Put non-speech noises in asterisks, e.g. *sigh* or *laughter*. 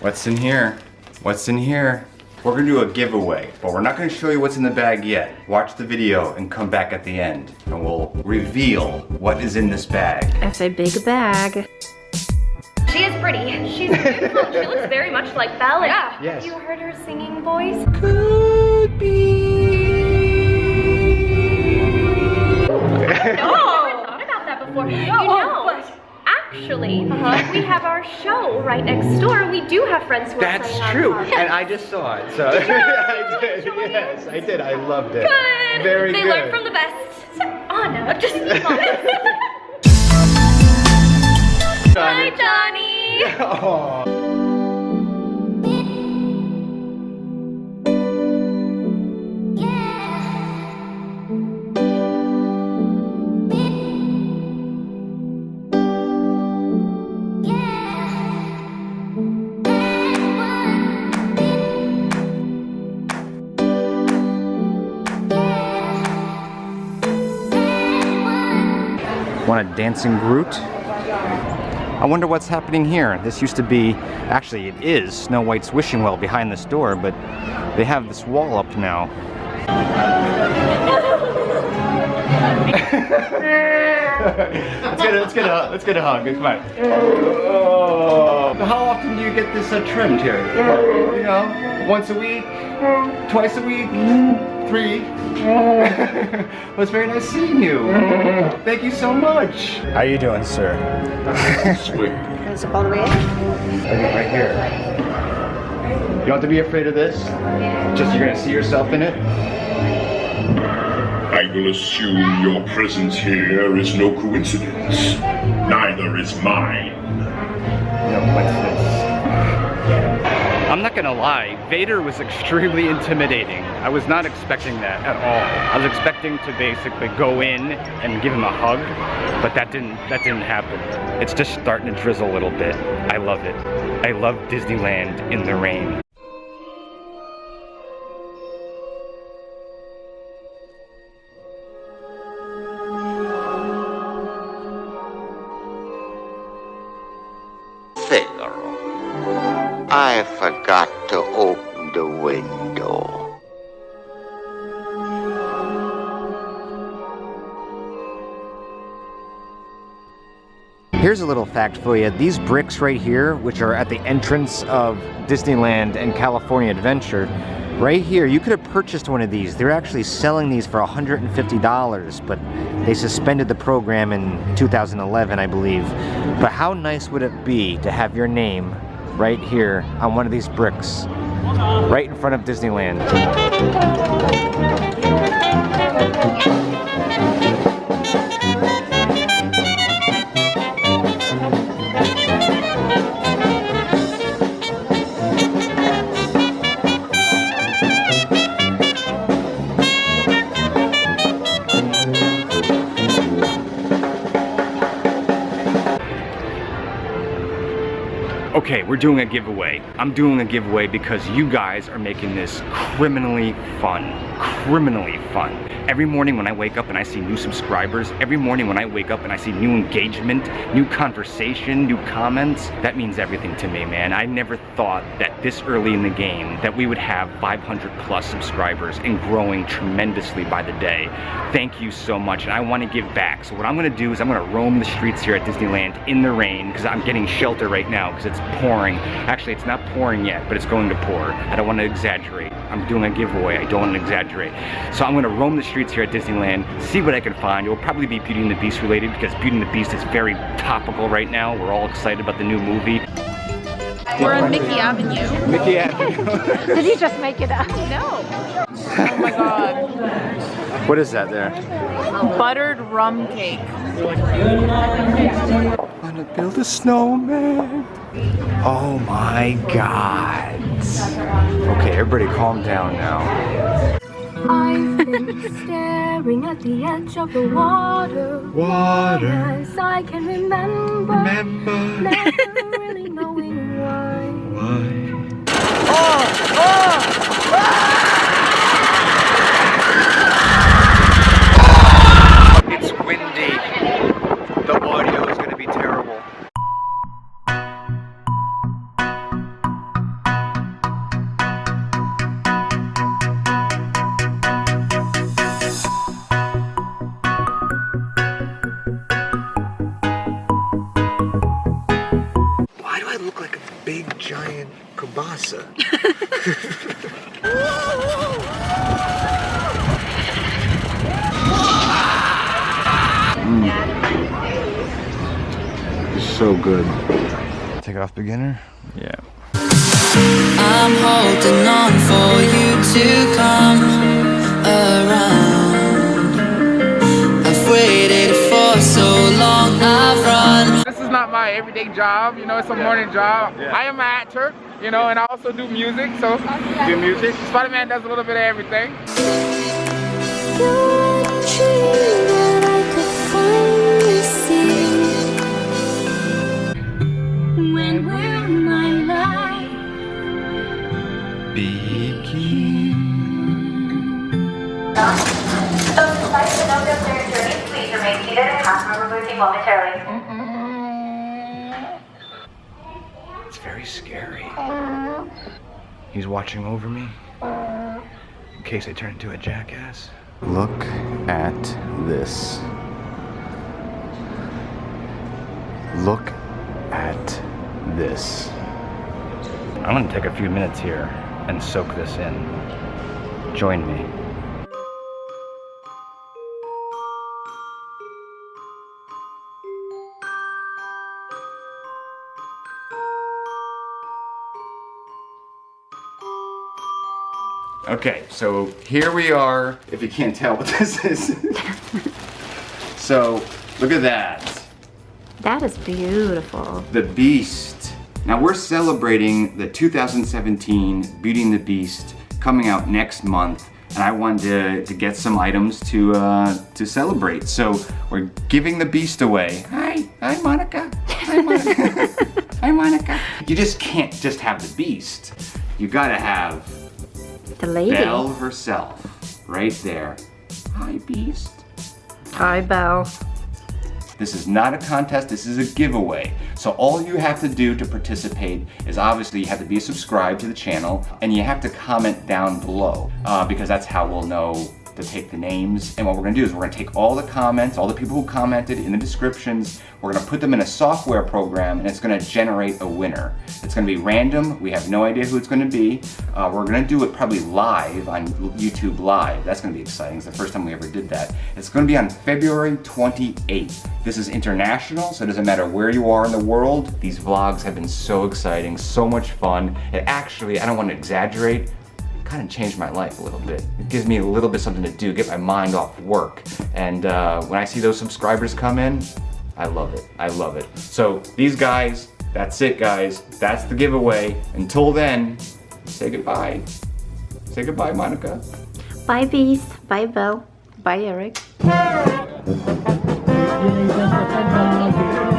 What's in here? What's in here? We're gonna do a giveaway, but we're not gonna show you what's in the bag yet. Watch the video and come back at the end, and we'll reveal what is in this bag. It's a big bag. She is pretty. She's beautiful. she looks very much like Belle. Yeah. Yes. Have you heard her singing voice? Could actually, uh-huh. we have our show right next door. We do have friends who are That's true, and I just saw it, so. *laughs* I did, yes, I did. I loved it. Good. Very they good. learn from the best. Anna, Oh no, just *laughs* Hi, Johnny. *laughs* Aw. Want a dancing Groot? I wonder what's happening here. This used to be, actually it is Snow White's wishing well behind this door, but they have this wall up now. let's get a, let's get a let's get a hug. Come on. Oh. How often do you get this uh, trimmed here? You know, once a week, twice a week, three. *laughs* well, it's very nice seeing you. Thank you so much. How are you doing, sir? *laughs* Is it all the way in? Right here. You don't have to be afraid of this. Just you're gonna see yourself in it. I will assume your presence here is no coincidence. Neither is mine. No, what's this? I'm not gonna lie, Vader was extremely intimidating. I was not expecting that at all. I was expecting to basically go in and give him a hug, but that didn't that didn't happen. It's just starting to drizzle a little bit. I love it. I love Disneyland in the rain. Figaro, I forgot to open the window. Here's a little fact for you. These bricks right here, which are at the entrance of Disneyland and California Adventure, right here, you could have purchased one of these. They're actually selling these for $150, but they suspended the program in 2011, I believe. But how nice would it be to have your name right here on one of these bricks, right in front of Disneyland? Okay, we're doing a giveaway. I'm doing a giveaway because you guys are making this criminally fun. Criminally fun. Every morning when I wake up and I see new subscribers, every morning when I wake up and I see new engagement, new conversation, new comments, that means everything to me, man. I never thought that this early in the game that we would have 500 plus subscribers and growing tremendously by the day. Thank you so much, and I want to give back. So what I'm gonna do is I'm gonna roam the streets here at Disneyland in the rain because I'm getting shelter right now because it's pouring. Actually, it's not pouring yet, but it's going to pour. I don't want to exaggerate. I'm doing a giveaway. I don't want to exaggerate. So I'm going to roam the streets here at Disneyland, see what I can find. It will probably be Beauty and the Beast related because Beauty and the Beast is very topical right now. We're all excited about the new movie. We're on Mickey Avenue. Mickey Avenue. *laughs* Did you just make it up? No. Oh my god. what is that there? Buttered rum cake. Wanna build a snowman? Oh my god. Okay, everybody calm down now. I've been *laughs* staring at the edge of the water. Water. As I can remember. Remember Never really knowing *laughs* why. why. It's big giant kielbasa. Mm. So good. Take off beginner? Yeah. I'm holding on for you to my everyday job, you know, it's a morning job. I am an actor, you know, and I also do music, so. Do music? Spider-Man does a little bit of everything. When will my life So despite the note of their journey, please remain seated and customer will be waiting momentarily. It's very scary. He's watching over me. In case I turn into a jackass. Look at this. Look at this. I'm gonna take a few minutes here and soak this in. Join me. Okay, so here we are. If you can't tell what this is. so, look at that. That is beautiful. The Beast. Now we're celebrating the 2017 Beauty and the Beast coming out next month and I wanted to, to get some items to uh, to celebrate. So we're giving the Beast away. Hi, hi Monica. Hi Monica. *laughs* hi Monica. You just can't just have the Beast. You gotta have The lady. Belle herself right there. Hi Beast. Hi, Belle. This is not a contest, this is a giveaway. So all you have to do to participate is obviously you have to be subscribed to the channel and you have to comment down below uh, because that's how we'll know to take the names. And what we're gonna do is we're gonna take all the comments, all the people who commented in the descriptions, we're gonna put them in a software program and it's gonna generate a winner. It's gonna be random, we have no idea who it's gonna be. Uh, we're gonna do it probably live on YouTube Live. That's gonna be exciting, it's the first time we ever did that. It's gonna be on February 28th. This is international, so it doesn't matter where you are in the world. These vlogs have been so exciting, so much fun. It actually, I don't wanna exaggerate, kind of changed my life a little bit. It gives me a little bit something to do, get my mind off work. And uh, when I see those subscribers come in, I love it. I love it. So these guys, that's it guys. That's the giveaway. Until then, say goodbye. Say goodbye, Monica. Bye, Beast. Bye, Belle. Bye, Eric. *laughs*